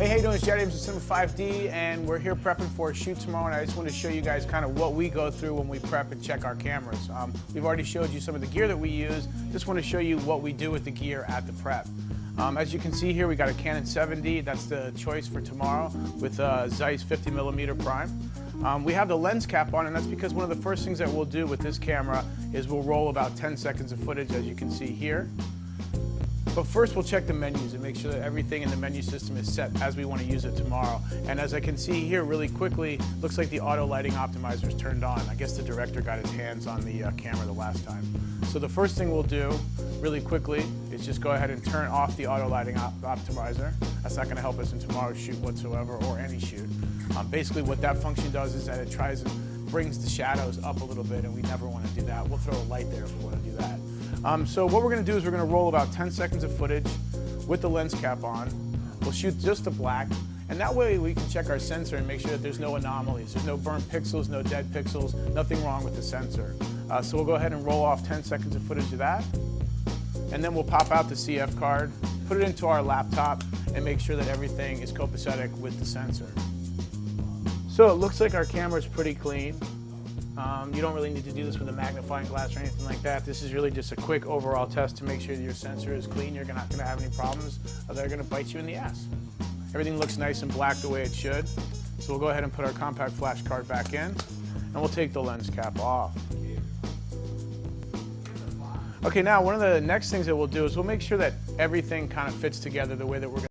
it's Jared Abrams with Cinema 5D, and we're here prepping for a shoot tomorrow, and I just want to show you guys kind of what we go through when we prep and check our cameras. Um, we've already showed you some of the gear that we use. Just want to show you what we do with the gear at the prep. Um, as you can see here, we got a Canon 7D. That's the choice for tomorrow with a Zeiss 50 millimeter prime. Um, we have the lens cap on, and that's because one of the first things that we'll do with this camera is we'll roll about 10 seconds of footage, as you can see here. But first we'll check the menus and make sure that everything in the menu system is set as we want to use it tomorrow. And as I can see here really quickly, looks like the auto lighting optimizer is turned on. I guess the director got his hands on the uh, camera the last time. So the first thing we'll do really quickly is just go ahead and turn off the auto lighting op optimizer. That's not going to help us in tomorrow's shoot whatsoever or any shoot. Um, basically what that function does is that it tries and brings the shadows up a little bit and we never want to do that. We'll throw a light there if we want to do that. Um, so what we're going to do is we're going to roll about 10 seconds of footage with the lens cap on. We'll shoot just the black, and that way we can check our sensor and make sure that there's no anomalies. There's no burnt pixels, no dead pixels, nothing wrong with the sensor. Uh, so we'll go ahead and roll off 10 seconds of footage of that, and then we'll pop out the CF card, put it into our laptop, and make sure that everything is copacetic with the sensor. So it looks like our camera is pretty clean. Um, you don't really need to do this with a magnifying glass or anything like that. This is really just a quick overall test to make sure your sensor is clean. You're not going to have any problems that are going to bite you in the ass. Everything looks nice and black the way it should. So we'll go ahead and put our compact flash card back in and we'll take the lens cap off. Okay, now one of the next things that we'll do is we'll make sure that everything kind of fits together the way that we're going